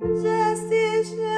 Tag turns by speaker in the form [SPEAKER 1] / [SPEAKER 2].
[SPEAKER 1] Just is